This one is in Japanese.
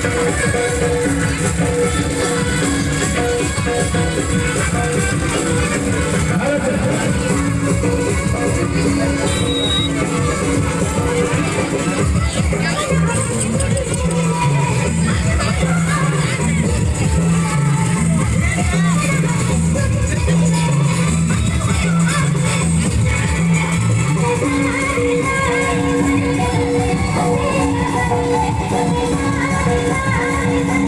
Yeah. you.